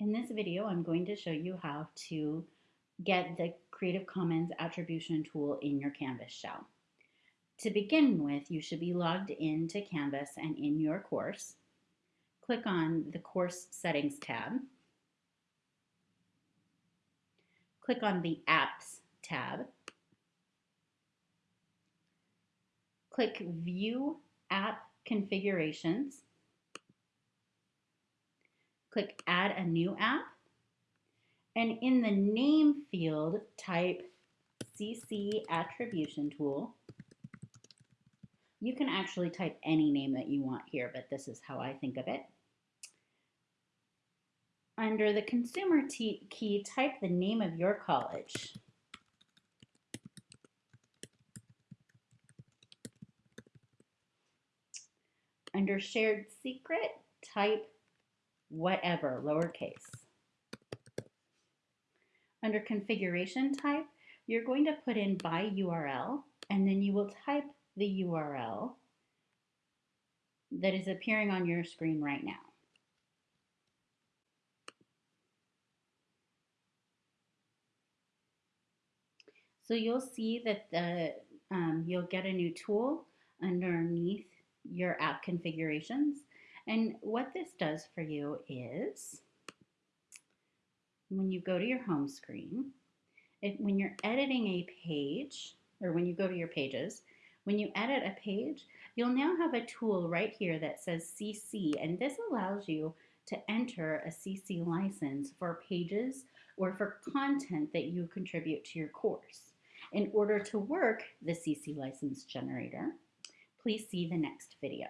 In this video, I'm going to show you how to get the Creative Commons attribution tool in your Canvas shell. To begin with, you should be logged into Canvas and in your course. Click on the Course Settings tab. Click on the Apps tab. Click View App Configurations click add a new app. And in the name field, type CC attribution tool. You can actually type any name that you want here, but this is how I think of it. Under the consumer key, type the name of your college. Under shared secret, type whatever, lowercase. Under configuration type, you're going to put in by URL, and then you will type the URL that is appearing on your screen right now. So you'll see that the, um, you'll get a new tool underneath your app configurations and what this does for you is when you go to your home screen, if, when you're editing a page, or when you go to your pages, when you edit a page, you'll now have a tool right here that says CC, and this allows you to enter a CC license for pages or for content that you contribute to your course. In order to work the CC license generator, please see the next video.